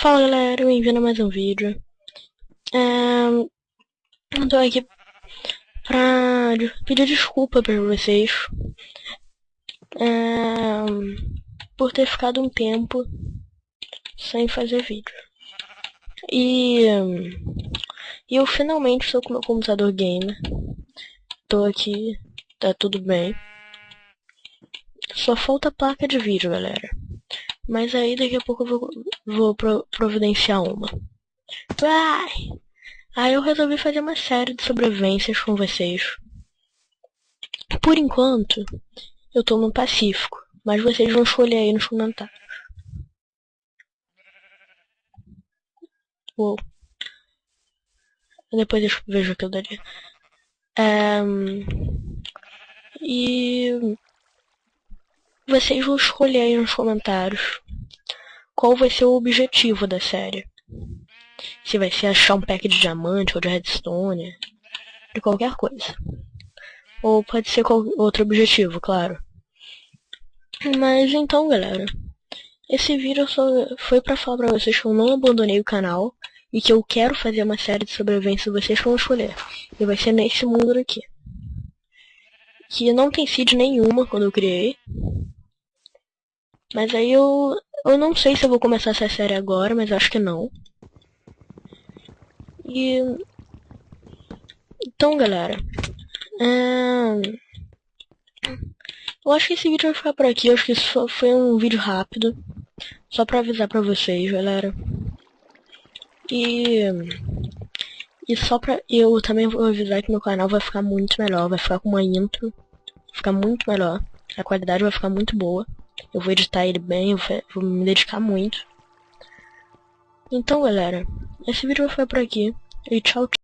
Fala galera, bem-vindo a mais um vídeo. É, eu tô aqui pra pedir desculpa pra vocês é, por ter ficado um tempo sem fazer vídeo. E, e eu finalmente estou com meu computador gamer. Tô aqui, tá tudo bem. Só falta placa de vídeo, galera. Mas aí daqui a pouco eu vou, vou pro, providenciar uma. Vai! Aí eu resolvi fazer uma série de sobrevivências com vocês. Por enquanto, eu tô no Pacífico. Mas vocês vão escolher aí nos comentários. Uou. Depois eu vejo aquilo dali. É, e vocês vão escolher aí nos comentários qual vai ser o objetivo da série. Se vai ser achar um pack de diamante ou de redstone, de qualquer coisa. Ou pode ser outro objetivo, claro. Mas então, galera, esse vídeo só foi pra falar pra vocês que eu não abandonei o canal e que eu quero fazer uma série de sobrevivência vocês vão escolher. E vai ser nesse mundo aqui. Que não tem seed nenhuma quando eu criei. Mas aí eu, eu não sei se eu vou começar essa série agora, mas acho que não. E... Então, galera. É... Eu acho que esse vídeo vai ficar por aqui. Eu acho que isso foi um vídeo rápido. Só pra avisar pra vocês, galera. E... E só pra... Eu também vou avisar que meu canal vai ficar muito melhor. Vai ficar com uma intro. Vai ficar muito melhor. A qualidade vai ficar muito boa. Eu vou editar ele bem, eu vou me dedicar muito. Então, galera, esse vídeo ficar por aqui. E tchau, tchau.